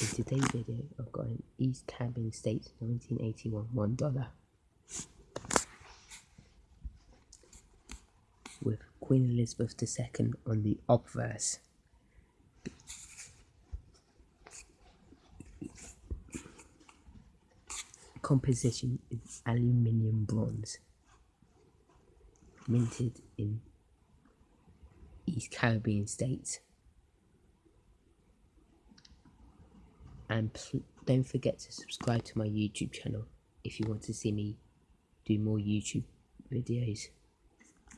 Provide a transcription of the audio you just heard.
In today's video, I've got an East Caribbean States 1981 $1 with Queen Elizabeth II on the obverse. Composition is aluminium bronze, minted in East Caribbean states. And don't forget to subscribe to my YouTube channel if you want to see me do more YouTube videos.